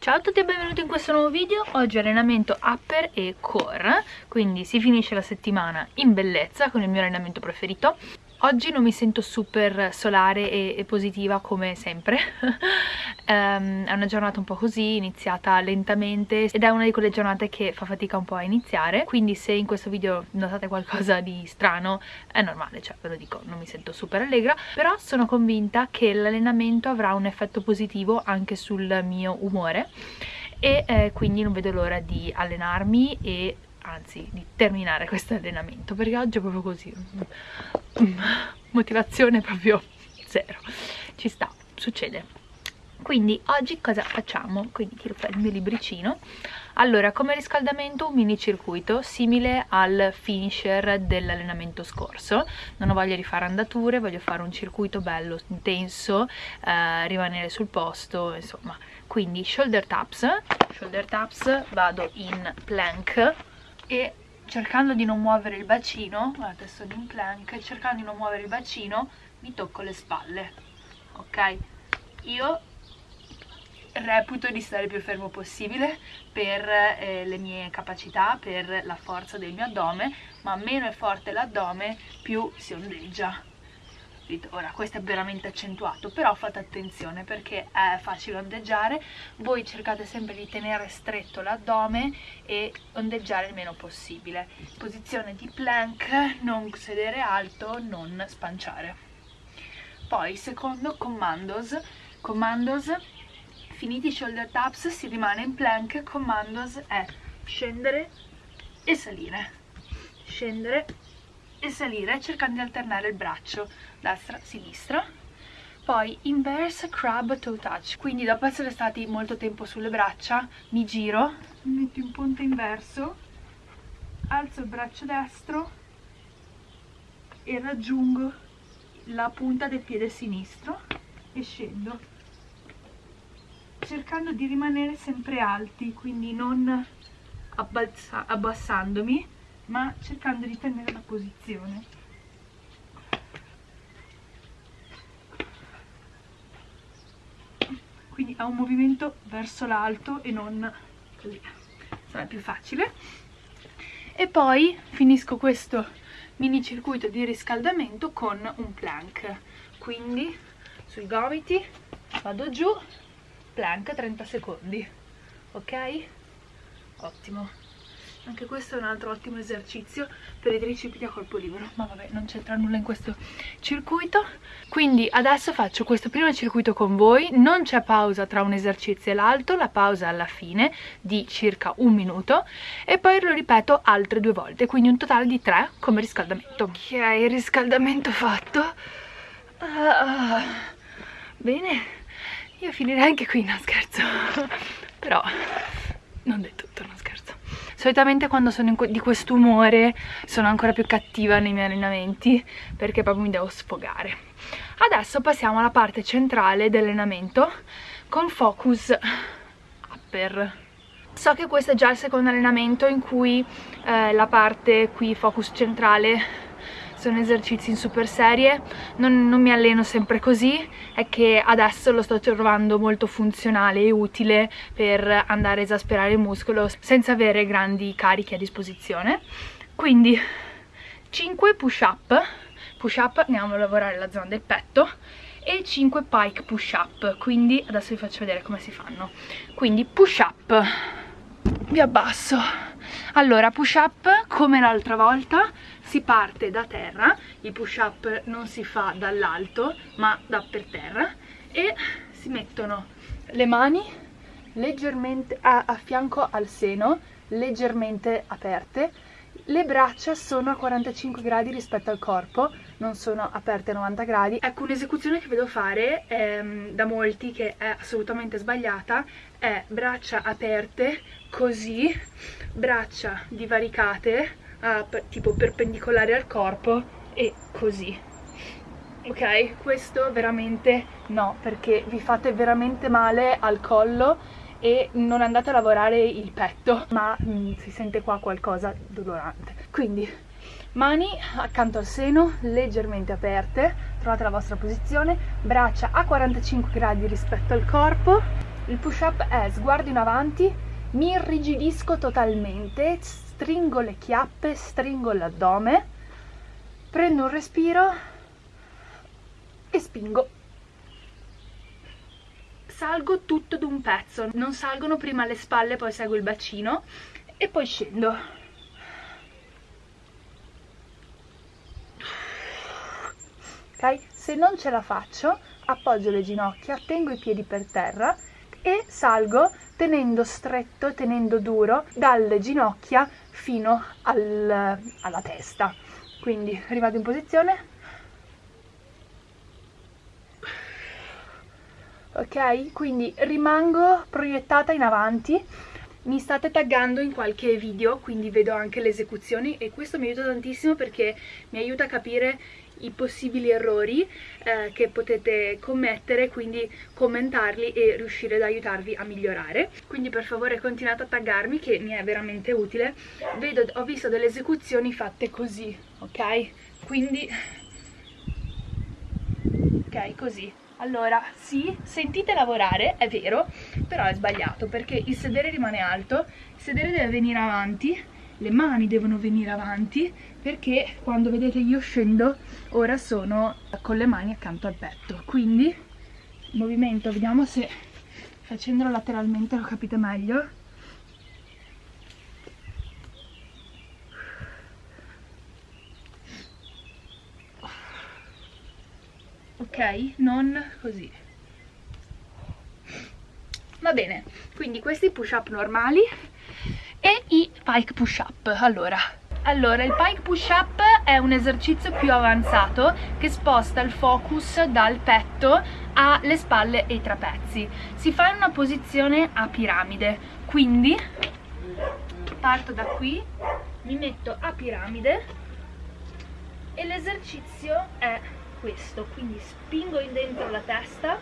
Ciao a tutti e benvenuti in questo nuovo video, oggi allenamento upper e core, quindi si finisce la settimana in bellezza con il mio allenamento preferito. Oggi non mi sento super solare e, e positiva come sempre, um, è una giornata un po' così, iniziata lentamente ed è una di quelle giornate che fa fatica un po' a iniziare, quindi se in questo video notate qualcosa di strano è normale, cioè ve lo dico, non mi sento super allegra, però sono convinta che l'allenamento avrà un effetto positivo anche sul mio umore e eh, quindi non vedo l'ora di allenarmi e anzi di terminare questo allenamento perché oggi è proprio così motivazione proprio zero. Ci sta, succede. Quindi oggi cosa facciamo? quindi tiro fuori il mio libricino. Allora come riscaldamento un mini circuito simile al finisher dell'allenamento scorso. Non ho voglia di fare andature voglio fare un circuito bello intenso eh, rimanere sul posto insomma. Quindi shoulder taps. Shoulder taps vado in plank e cercando di non muovere il bacino guardate sono in plank cercando di non muovere il bacino mi tocco le spalle ok? Io reputo di stare il più fermo possibile per eh, le mie capacità, per la forza del mio addome, ma meno è forte l'addome più si ondeggia capito? Ora questo è veramente accentuato, però fate attenzione perché è facile ondeggiare, voi cercate sempre di tenere stretto l'addome e ondeggiare il meno possibile. Posizione di plank, non sedere alto, non spanciare. Poi secondo commandos, commandos finiti i shoulder taps si rimane in plank, commandos è scendere e salire, scendere e salire cercando di alternare il braccio destra-sinistra poi inverse crab toe touch. Quindi dopo essere stati molto tempo sulle braccia mi giro metto in punta inverso alzo il braccio destro e raggiungo la punta del piede sinistro e scendo cercando di rimanere sempre alti quindi non abbassandomi ma cercando di tenere la posizione. Quindi ha un movimento verso l'alto e non così. Sarà più facile. E poi finisco questo mini circuito di riscaldamento con un plank. Quindi sui gomiti vado giù plank 30 secondi. Ok? Ottimo anche questo è un altro ottimo esercizio per i tricipiti a colpo libero. Ma vabbè non c'entra nulla in questo circuito. Quindi adesso faccio questo primo circuito con voi. Non c'è pausa tra un esercizio e l'altro la pausa alla fine di circa un minuto e poi lo ripeto altre due volte quindi un totale di tre come riscaldamento. Ok riscaldamento fatto. Uh, bene. Io finirei anche qui no scherzo. Però non del tutto non scherzo solitamente quando sono di quest'umore sono ancora più cattiva nei miei allenamenti perché proprio mi devo sfogare. Adesso passiamo alla parte centrale dell'allenamento con focus upper. So che questo è già il secondo allenamento in cui eh, la parte qui focus centrale sono esercizi in super serie, non, non, mi alleno sempre così, è che adesso lo sto trovando molto funzionale e utile per andare a esasperare il muscolo senza avere grandi carichi a disposizione. Quindi 5 push up, push up andiamo a lavorare la zona del petto. E 5 pike push up, quindi adesso vi faccio vedere come si fanno. Quindi push up, vi abbasso, allora push up come l'altra volta si parte da terra il push up non si fa dall'alto ma da per terra e si mettono le mani leggermente a, a fianco al seno leggermente aperte le braccia sono a 45 gradi rispetto al corpo, non sono aperte a 90 gradi. Ecco, un'esecuzione che vedo fare ehm, da molti, che è assolutamente sbagliata, è braccia aperte, così, braccia divaricate, a, tipo perpendicolari al corpo e così. Ok? Questo veramente no perché vi fate veramente male al collo e non andate a lavorare il petto ma mh, mm, si sente qua qualcosa dolorante. Quindi mani accanto al seno leggermente aperte trovate la vostra posizione braccia a 45 gradi rispetto al corpo il push up è sguardo in avanti mi irrigidisco totalmente stringo le chiappe stringo l'addome prendo un respiro e spingo salgo tutto d'un pezzo non salgono prima le spalle poi seguo il bacino e poi scendo ok? Se non ce la faccio, appoggio le ginocchia, tengo i piedi per terra e salgo tenendo stretto, tenendo duro dalle ginocchia fino al, alla testa. Quindi rivado in posizione. Ok? Quindi rimango proiettata in avanti mi state taggando in qualche video quindi vedo anche le esecuzioni e questo mi aiuta tantissimo perché mi aiuta a capire i possibili errori eh, che potete commettere, quindi commentarli e riuscire ad aiutarvi a migliorare. Quindi per favore continuate a taggarmi che mi è veramente utile. Vedo, ho visto delle esecuzioni fatte così, ok? Quindi, ok, così. Allora, sì, sentite lavorare, è vero, però è sbagliato perché il sedere rimane alto, il sedere deve venire avanti le mani devono venire avanti perché quando vedete io scendo ora sono con le mani accanto al petto. Quindi movimento vediamo se facendolo lateralmente lo capite meglio. Ok non così. Va bene quindi questi push up normali e i pike push up. Allora. Allora, il pike push up è un esercizio più avanzato che sposta il focus dal petto alle spalle e ai trapezi. Si fa in una posizione a piramide, quindi parto da qui, mi metto a piramide e l'esercizio è questo, quindi spingo in dentro la testa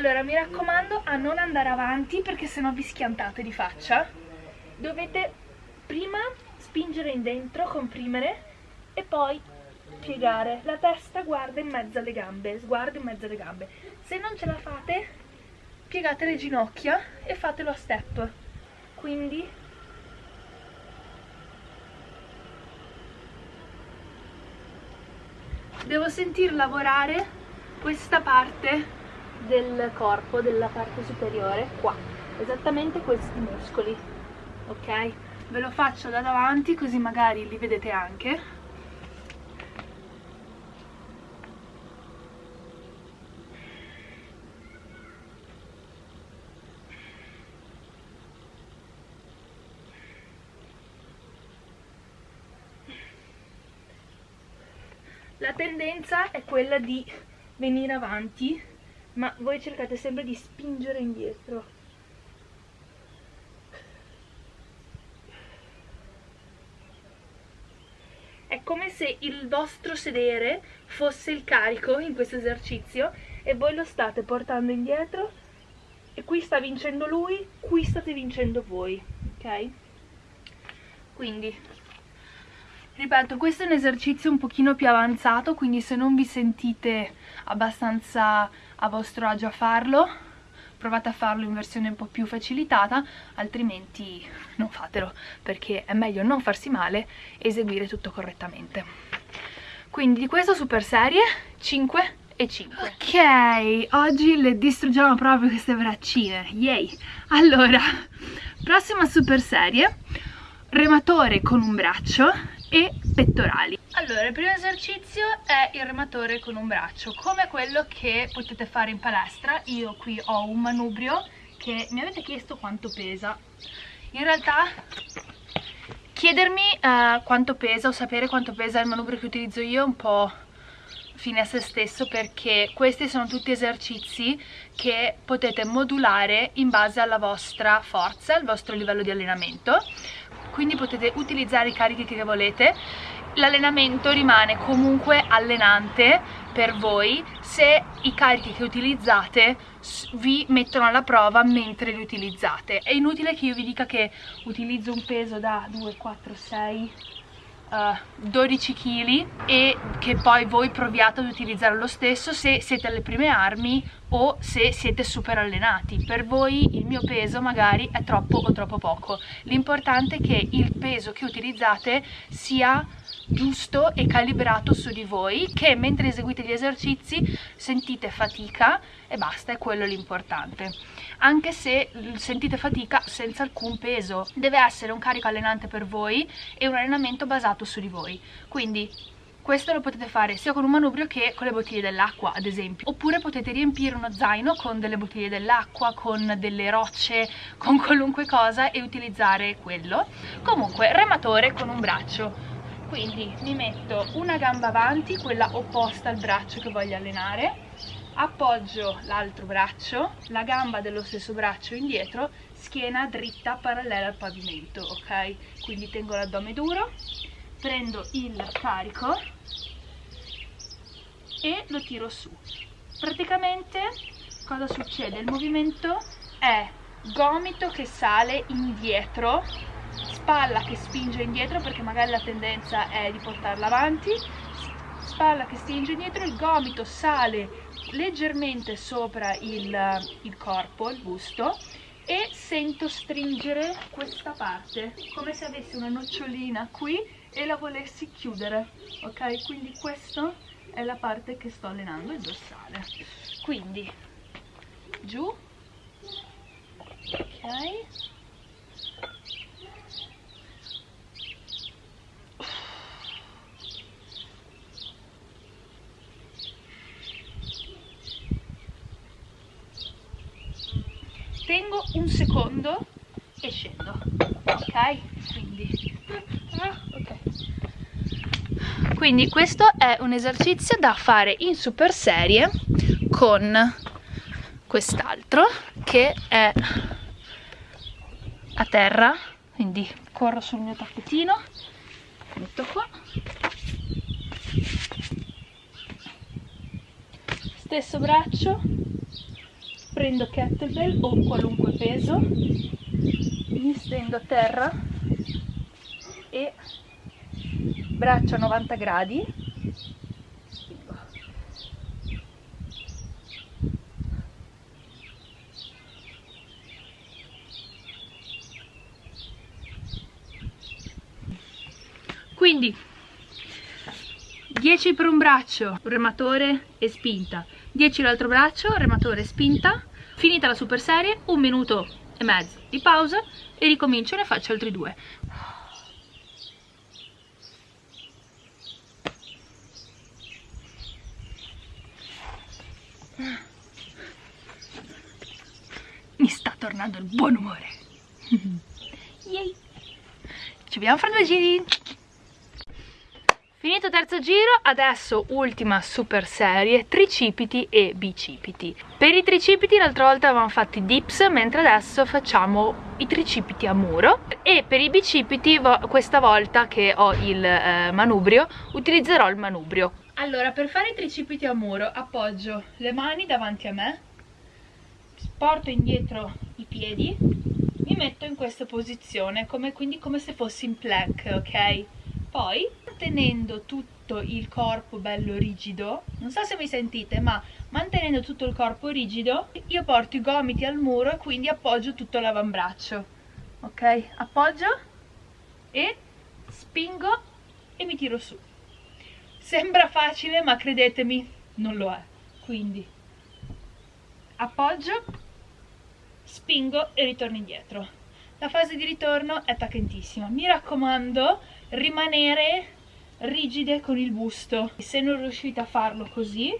allora mi raccomando a non andare avanti perché sennò vi schiantate di faccia. Dovete prima spingere in dentro comprimere e poi piegare. La testa guarda in mezzo alle gambe sguardo in mezzo alle gambe. Se non ce la fate piegate le ginocchia e fatelo a step. Quindi devo sentir lavorare questa parte del corpo, della parte superiore, qua, esattamente questi muscoli, ok? Ve lo faccio da davanti così magari li vedete anche. La tendenza è quella di venire avanti ma voi cercate sempre di spingere indietro è come se il vostro sedere fosse il carico in questo esercizio e voi lo state portando indietro e qui sta vincendo lui, qui state vincendo voi, ok? Quindi Ripeto, questo è un esercizio un pochino più avanzato, quindi se non vi sentite abbastanza a vostro agio a farlo, provate a farlo in versione un po' più facilitata, altrimenti non fatelo, perché è meglio non farsi male e eseguire tutto correttamente. Quindi di questo super serie 5 e 5. Ok, oggi le distruggiamo proprio queste braccine, yay! Allora, prossima super serie, rematore con un braccio, e pettorali. Allora il primo esercizio è il rematore con un braccio come quello che potete fare in palestra. Io qui ho un manubrio che mi avete chiesto quanto pesa. In realtà chiedermi uh, quanto pesa o sapere quanto pesa il manubrio che utilizzo io è un po' fine a se stesso perché questi sono tutti esercizi che potete modulare in base alla vostra forza, al vostro livello di allenamento quindi potete utilizzare i carichi che volete. L'allenamento rimane comunque allenante per voi. Se i carichi che utilizzate vi mettono alla prova mentre li utilizzate. È inutile che io vi dica che utilizzo un peso da 2, 4, 6 uh, 12 kg e che poi voi proviate ad utilizzare lo stesso. Se siete alle prime armi o se siete super allenati per voi il mio peso magari è troppo o troppo poco. L'importante è che il peso che utilizzate sia giusto e calibrato su di voi che mentre eseguite gli esercizi sentite fatica e basta, è quello l'importante. Anche se sentite fatica senza alcun peso deve essere un carico allenante per voi e un allenamento basato su di voi. Quindi questo lo potete fare sia con un manubrio che con le bottiglie dell'acqua ad esempio. Oppure potete riempire uno zaino con delle bottiglie dell'acqua con delle rocce con qualunque cosa e utilizzare quello. Comunque rematore con un braccio. Quindi mi metto una gamba avanti, quella opposta al braccio che voglio allenare, appoggio l'altro braccio, la gamba dello stesso braccio indietro, schiena dritta parallela al pavimento, ok? Quindi tengo l'addome duro, prendo il carico e lo tiro su. Praticamente cosa succede? Il movimento è gomito che sale indietro spalla che spinge indietro perché magari la tendenza è di portarla avanti spalla che spinge indietro, il gomito sale leggermente sopra il, il corpo, il busto e sento stringere questa parte come se avessi una nocciolina qui e la volessi chiudere ok? Quindi questa è la parte che sto allenando il dorsale. Quindi giù ok tengo un secondo e scendo. Ok? Quindi. Okay. quindi questo è un esercizio da fare in super serie con quest'altro che è a terra. Quindi corro sul mio tappetino metto qua. Stesso braccio prendo kettlebell o qualunque peso mi stendo a terra e braccio a 90 gradi. Quindi 10 per un braccio, rematore e spinta. 10 l'altro braccio, rematore e spinta Finita la super serie, un minuto e mezzo di pausa e ricomincio e ne faccio altri due. Mi sta tornando il buon umore. Yay! Ci vediamo fra due giri! Finito terzo giro, adesso ultima super serie, tricipiti e bicipiti. Per i tricipiti l'altra volta avevamo fatto i dips, mentre adesso facciamo i tricipiti a muro. E per i bicipiti, questa volta che ho il eh, manubrio, utilizzerò il manubrio. Allora, per fare i tricipiti a muro, appoggio le mani davanti a me, porto indietro i piedi, mi metto in questa posizione, come, quindi come se fossi in plank, ok? Poi, mantenendo tutto il corpo bello rigido, non so se mi sentite, ma mantenendo tutto il corpo rigido, io porto i gomiti al muro e quindi appoggio tutto l'avambraccio. Ok? Appoggio e spingo e mi tiro su. Sembra facile, ma credetemi, non lo è. Quindi appoggio, spingo e ritorno indietro. La fase di ritorno è tacchentissima. Mi raccomando, rimanere rigide con il busto. Se non riuscite a farlo così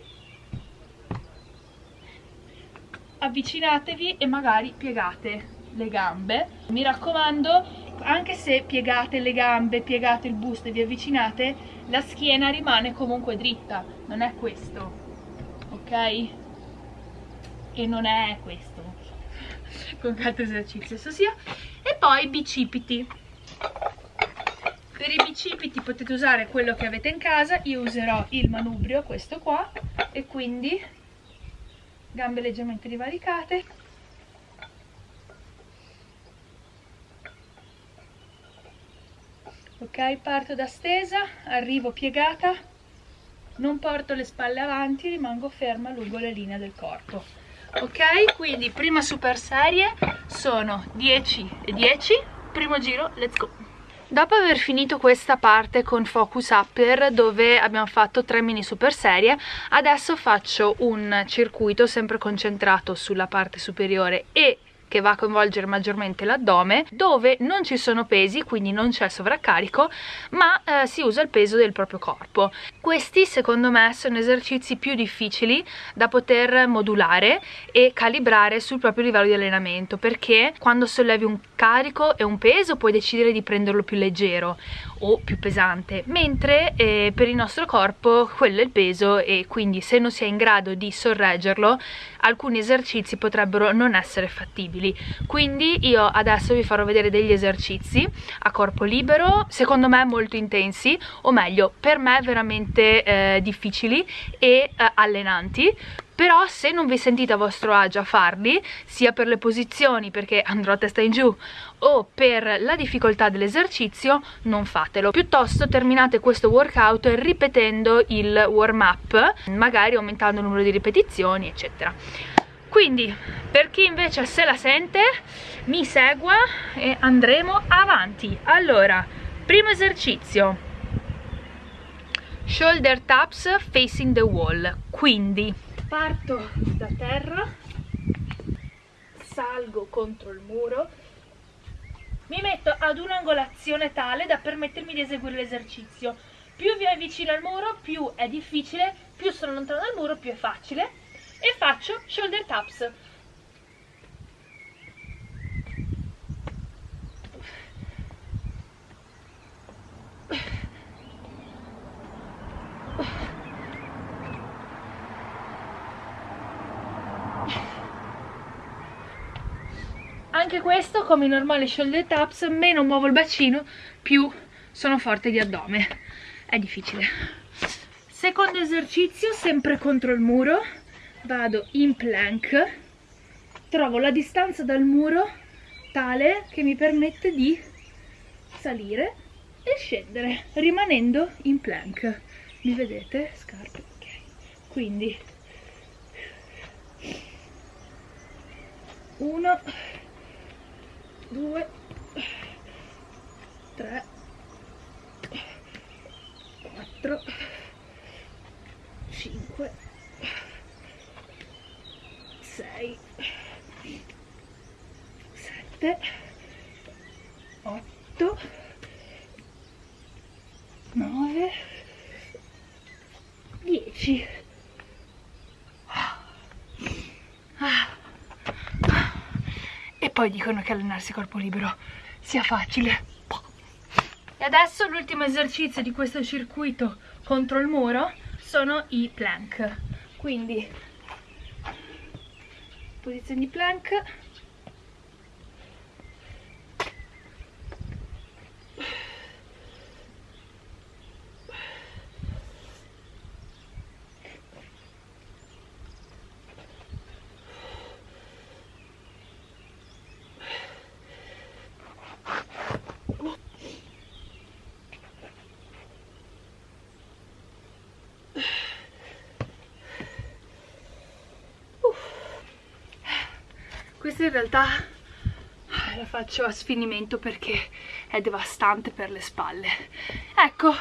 avvicinatevi e magari piegate le gambe. Mi raccomando anche se piegate le gambe piegate il busto e vi avvicinate la schiena rimane comunque dritta. Non è questo ok? E non è questo. Con qualche esercizio sia. E poi bicipiti per i bicipiti potete usare quello che avete in casa io userò il manubrio questo qua e quindi gambe leggermente divaricate ok parto da stesa arrivo piegata non porto le spalle avanti rimango ferma lungo le linee del corpo. Ok quindi prima super serie sono 10 e 10 primo giro let's go Dopo aver finito questa parte con Focus Upper dove abbiamo fatto tre mini super serie, adesso faccio un circuito sempre concentrato sulla parte superiore e che va a coinvolgere maggiormente l'addome dove non ci sono pesi quindi non c'è sovraccarico ma eh, si usa il peso del proprio corpo. Questi secondo me sono esercizi più difficili da poter modulare e calibrare sul proprio livello di allenamento perché quando sollevi un carico e un peso puoi decidere di prenderlo più leggero o più pesante mentre eh, per il nostro corpo quello è il peso e quindi se non si è in grado di sorreggerlo alcuni esercizi potrebbero non essere fattibili. Quindi io adesso vi farò vedere degli esercizi a corpo libero secondo me molto intensi o meglio per me veramente eh, difficili e eh, allenanti però se non vi sentite a vostro agio a farli sia per le posizioni perché andrò a testa in giù o per la difficoltà dell'esercizio non fatelo. Piuttosto terminate questo workout ripetendo il warm up magari aumentando il numero di ripetizioni eccetera. Quindi per chi invece se la sente mi segua e andremo avanti. Allora primo esercizio. Shoulder taps facing the wall. Quindi parto da terra salgo contro il muro mi metto ad un'angolazione tale da permettermi di eseguire l'esercizio. Più vi avvicino al muro più è difficile più sono lontano dal muro più è facile. E faccio shoulder taps anche questo come i normali shoulder taps meno muovo il bacino più sono forte di addome. È difficile. Secondo esercizio sempre contro il muro vado in plank. Trovo la distanza dal muro tale che mi permette di salire e scendere rimanendo in plank. Mi vedete? scarpe? Ok. Quindi. Uno 2 3 4 5 6 7 8 9 10 poi dicono che allenarsi corpo libero sia facile. E adesso l'ultimo esercizio di questo circuito contro il muro sono i plank. Quindi posizione di plank questa in realtà la faccio a sfinimento perché è devastante per le spalle. Ecco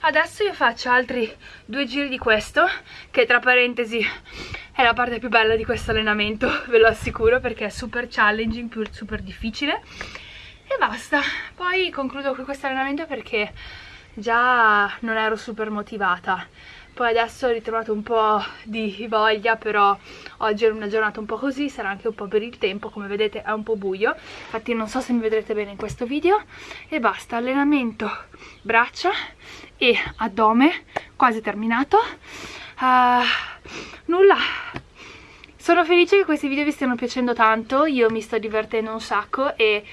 adesso io faccio altri due giri di questo che tra parentesi è la parte più bella di questo allenamento ve lo assicuro perché è super challenging, super difficile. E basta. Poi concludo con questo allenamento perché già non ero super motivata poi adesso ho ritrovato un po' di voglia però oggi è una giornata un po' così sarà anche un po' per il tempo come vedete è un po' buio. Infatti non so se mi vedrete bene in questo video. E basta allenamento braccia e addome quasi terminato. Uh, nulla. Sono felice che questi video vi stiano piacendo tanto io mi sto divertendo un sacco e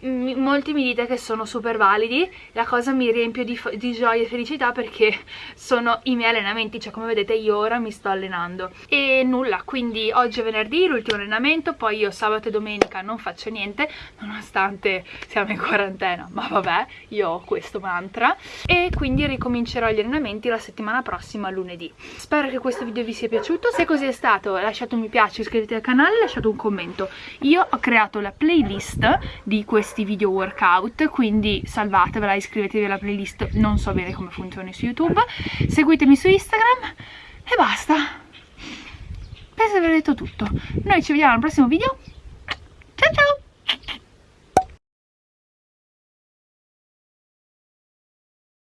molti mi dite che sono super validi. La cosa mi riempie di, di, gioia e felicità perché sono i miei allenamenti cioè come vedete io ora mi sto allenando. E nulla quindi oggi è venerdì l'ultimo allenamento poi io sabato e domenica non faccio niente nonostante siamo in quarantena ma vabbè io ho questo mantra. E quindi ricomincerò gli allenamenti la settimana prossima lunedì. Spero che questo video vi sia piaciuto. Se così è stato lasciate un mi piace iscrivetevi al canale lasciate un commento. Io ho creato la playlist di questo questi video workout, quindi salvatevela, iscrivetevi alla playlist, non so bene come funzioni su YouTube, seguitemi su Instagram e basta. Penso di aver detto tutto. Noi ci vediamo al prossimo video. Ciao ciao!